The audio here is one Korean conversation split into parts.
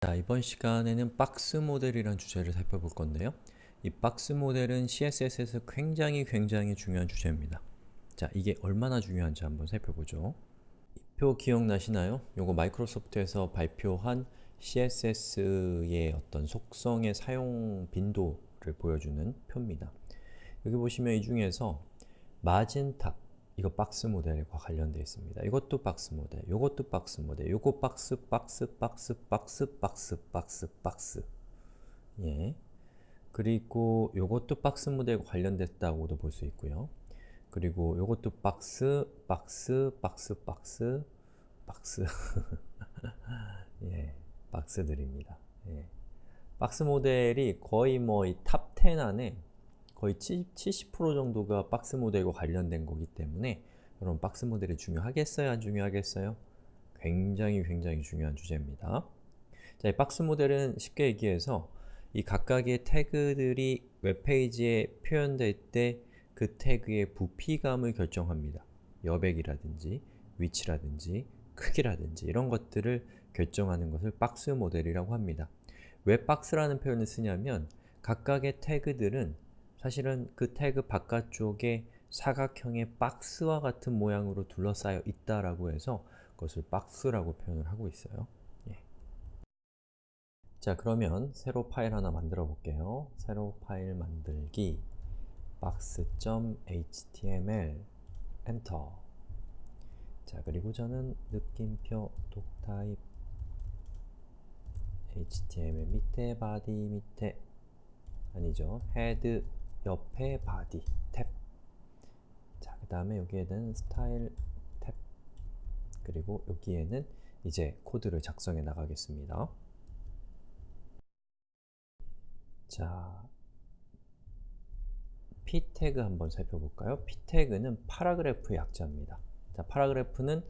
자, 이번 시간에는 박스 모델이라는 주제를 살펴볼 건데요. 이 박스 모델은 CSS에서 굉장히 굉장히 중요한 주제입니다. 자, 이게 얼마나 중요한지 한번 살펴보죠. 이표 기억나시나요? 요거 마이크로소프트에서 발표한 CSS의 어떤 속성의 사용 빈도를 보여주는 표입니다. 여기 보시면 이 중에서 margin-top, 이거 박스 모델과 관련되어 있습니다. 이것도 박스 모델, 이것도 박스 모델, 요거 박스, 박스, 박스, 박스, 박스, 박스, 박스 예. 그리고 요것도 박스 모델과 관련됐다고도 볼 수 있고요. 그리고 요것도 박스, 박스, 박스, 박스, 박스 예, 박스들입니다. 예. 박스 모델이 거의 뭐 이 top 10 안에 거의 70% 정도가 박스 모델과 관련된 거기 때문에 여러분 박스 모델이 중요하겠어요? 안 중요하겠어요? 굉장히 굉장히 중요한 주제입니다. 자, 이 박스 모델은 쉽게 얘기해서 이 각각의 태그들이 웹페이지에 표현될 때 그 태그의 부피감을 결정합니다. 여백이라든지 위치라든지 크기라든지 이런 것들을 결정하는 것을 박스 모델이라고 합니다. 왜 박스라는 표현을 쓰냐면 각각의 태그들은 사실은 그 태그 바깥쪽에 사각형의 박스와 같은 모양으로 둘러싸여 있다라고 해서 그것을 박스라고 표현을 하고 있어요. 예. 자 그러면 새로 파일 하나 만들어 볼게요. 새로 파일 만들기 box.html enter 자 그리고 저는 느낌표 doctype html 밑에 body 밑에 아니죠 head 옆에 body tab 자, 그 다음에 여기에는 스타일 탭 그리고 여기에는 이제 코드를 작성해 나가겠습니다. 자, p 태그 한번 살펴볼까요? p 태그는 paragraph의 약자입니다. 자, paragraph는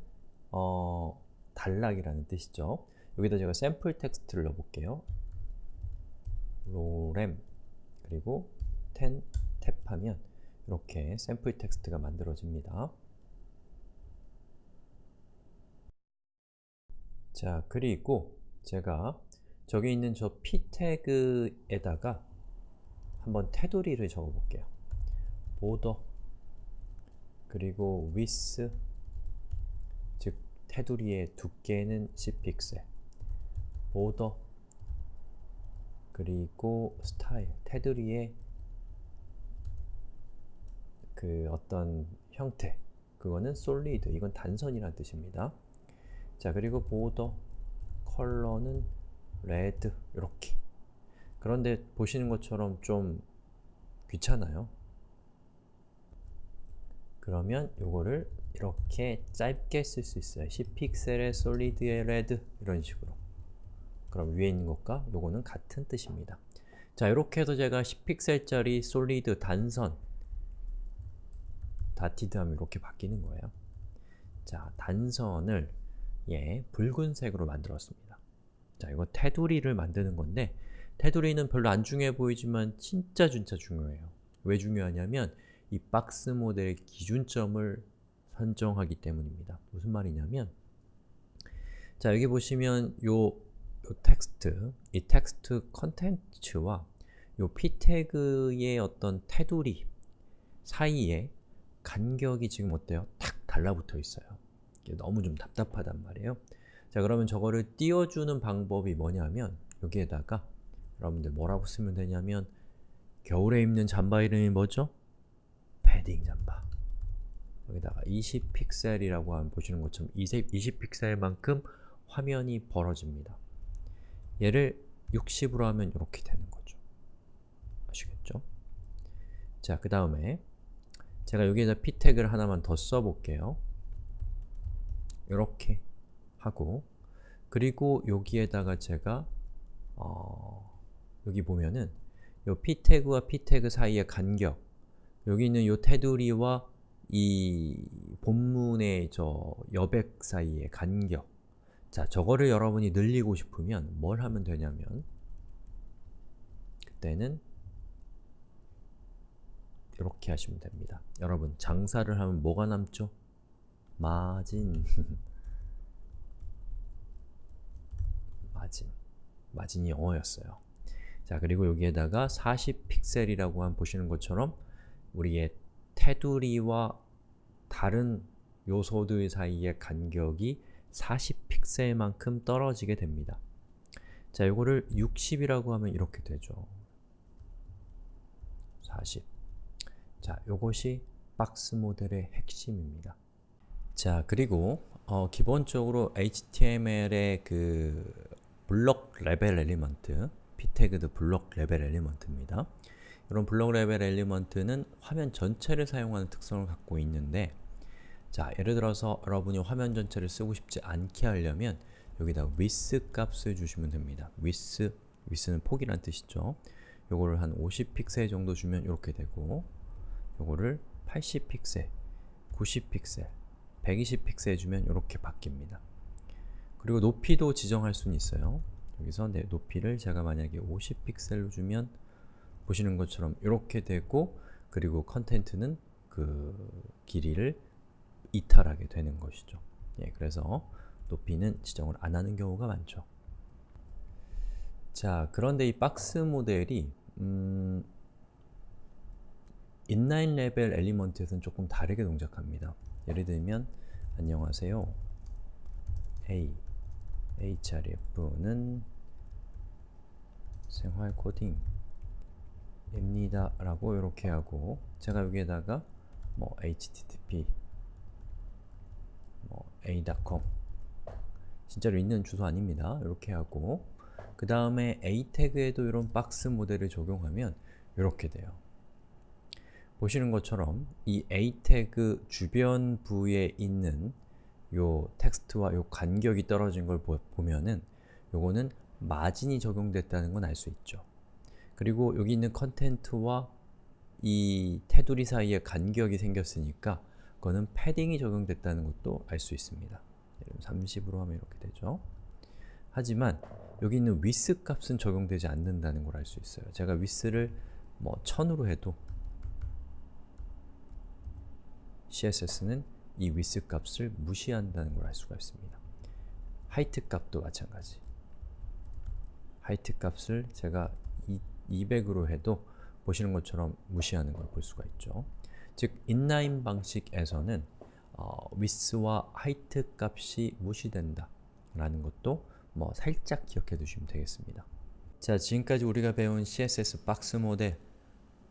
어, 단락이라는 뜻이죠. 여기다 제가 샘플 텍스트를 넣어볼게요. lorem 그리고 10 탭하면 이렇게 샘플 텍스트가 만들어집니다. 자, 그리고 제가 저기 있는 저 p 태그에다가 한번 테두리를 적어 볼게요. border 그리고 width 즉 테두리의 두께는 10픽셀 border 그리고 스타일 테두리의 그 어떤 형태 그거는 solid, 이건 단선이라는 뜻입니다. 자 그리고 border color는 red 이렇게 그런데 보시는 것처럼 좀 귀찮아요. 그러면 요거를 이렇게 짧게 쓸 수 있어요. 10픽셀의 solid의 red 이런 식으로 그럼 위에 있는 것과 요거는 같은 뜻입니다. 자 이렇게 해서 제가 10픽셀짜리 솔리드 단선 다티드 하면 이렇게 바뀌는 거예요. 자, 단선을 예, 붉은색으로 만들었습니다. 자, 이거 테두리를 만드는 건데 테두리는 별로 안 중요해 보이지만 진짜 진짜 중요해요. 왜 중요하냐면 이 박스 모델의 기준점을 선정하기 때문입니다. 무슨 말이냐면 자, 여기 보시면 요, 요 텍스트, 이 텍스트 컨텐츠와 요 p 태그의 어떤 테두리 사이에 간격이 지금 어때요? 탁 달라붙어 있어요. 너무 좀 답답하단 말이에요. 자 그러면 저거를 띄워주는 방법이 뭐냐면 여기에다가 여러분들 뭐라고 쓰면 되냐면 겨울에 입는 잠바 이름이 뭐죠? 패딩 잠바 여기다가 20픽셀이라고 하면 보시는 것처럼 20픽셀만큼 화면이 벌어집니다. 얘를 60으로 하면 이렇게 되는 거죠. 아시겠죠? 자, 그 다음에 제가 여기에다 p 태그를 하나만 더 써볼게요. 이렇게 하고 그리고 여기에다가 제가 어, 여기 보면은 요 p 태그와 p 태그 사이의 간격 여기 있는 요 테두리와 이 본문의 저 여백 사이의 간격 자, 저거를 여러분이 늘리고 싶으면 뭘 하면 되냐면 그때는 이렇게 하시면 됩니다. 여러분, 장사를 하면 뭐가 남죠? 마진 마진 마진이 영어였어요. 자, 그리고 여기에다가 40픽셀이라고 한 보시는 것처럼 우리의 테두리와 다른 요소들 사이의 간격이 40픽셀만큼 떨어지게 됩니다. 자, 이거를 60이라고 하면 이렇게 되죠. 40. 자, 요것이 박스 모델의 핵심입니다. 자, 그리고 어, 기본적으로 HTML의 그 block level element, p 태그도 block level element입니다. 이런 block level element는 화면 전체를 사용하는 특성을 갖고 있는데 자, 예를 들어서 여러분이 화면 전체를 쓰고 싶지 않게 하려면 여기다 width 값을 주시면 됩니다. width, width는 폭이란 뜻이죠. 요거를 한 50픽셀 정도 주면 이렇게 되고 요거를 80픽셀, 90픽셀, 120픽셀 주면 이렇게 바뀝니다. 그리고 높이도 지정할 수는 있어요. 여기서 내 높이를 제가 만약에 50픽셀로 주면 보시는 것처럼 이렇게 되고 그리고 컨텐트는 그 길이를 이탈하게 되는 것이죠. 예, 그래서 높이는 지정을 안 하는 경우가 많죠. 자, 그런데 이 박스 모델이 음, inline level element에서는 조금 다르게 동작합니다. 예를 들면 안녕하세요. A href는 생활 코딩입니다 라고 이렇게 하고 제가 여기에다가 뭐 http 뭐 a.com 진짜로 있는 주소 아닙니다. 이렇게 하고 그 다음에 a 태그에도 이런 박스 모델을 적용하면 이렇게 돼요. 보시는 것처럼 이 a 태그 주변부에 있는 요 텍스트와 요 간격이 떨어진 걸 보, 면은 요거는 마진이 적용됐다는 건 알 수 있죠. 그리고 여기 있는 컨텐트와 이 테두리 사이에 간격이 생겼으니까 그거는 패딩이 적용됐다는 것도 알 수 있습니다. 30으로 하면 이렇게 되죠. 하지만 여기 있는 위스 값은 적용되지 않는다는 걸 알 수 있어요. 제가 위스를 뭐 1000으로 해도 CSS는 이 위스 값을 무시한다는 걸 알 수가 있습니다. height 값도 마찬가지. height 값을 제가 200으로 해도 보시는 것처럼 무시하는 걸 볼 수가 있죠. 즉, inline 방식에서는 어, 위스와 하이트 값이 무시된다 라는 것도 뭐 살짝 기억해 두시면 되겠습니다. 자, 지금까지 우리가 배운 CSS 박스 모델,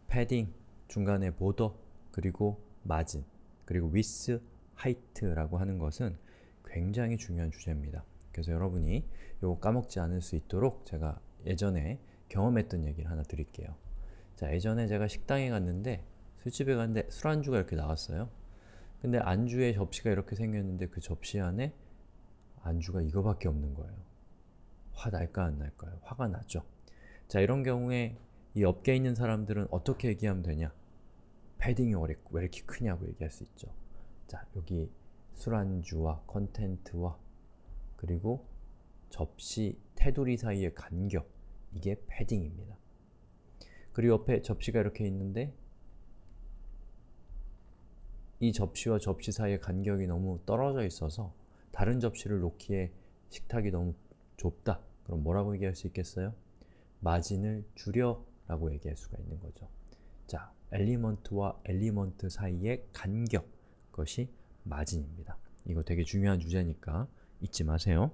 패딩, 중간에 보더, 그리고 마진, 그리고 위스, 하이트라고 하는 것은 굉장히 중요한 주제입니다. 그래서 여러분이 이거 까먹지 않을 수 있도록 제가 예전에 경험했던 얘기를 하나 드릴게요. 자, 예전에 제가 식당에 갔는데 술집에 갔는데 술안주가 이렇게 나왔어요. 근데 안주에 접시가 이렇게 생겼는데 그 접시 안에 안주가 이거밖에 없는 거예요. 화 날까 안 날까요? 화가 나죠. 자, 이런 경우에 이 업계에 있는 사람들은 어떻게 얘기하면 되냐? 패딩이 왜 이렇게 크냐고 얘기할 수 있죠. 자, 여기 술안주와 컨텐트와 그리고 접시, 테두리 사이의 간격 이게 패딩입니다. 그리고 옆에 접시가 이렇게 있는데 이 접시와 접시 사이의 간격이 너무 떨어져 있어서 다른 접시를 놓기에 식탁이 너무 좁다. 그럼 뭐라고 얘기할 수 있겠어요? 마진을 줄여 라고 얘기할 수가 있는 거죠. 자, element와 element 사이의 간격 그것이 마진입니다. 이거 되게 중요한 주제니까 잊지 마세요.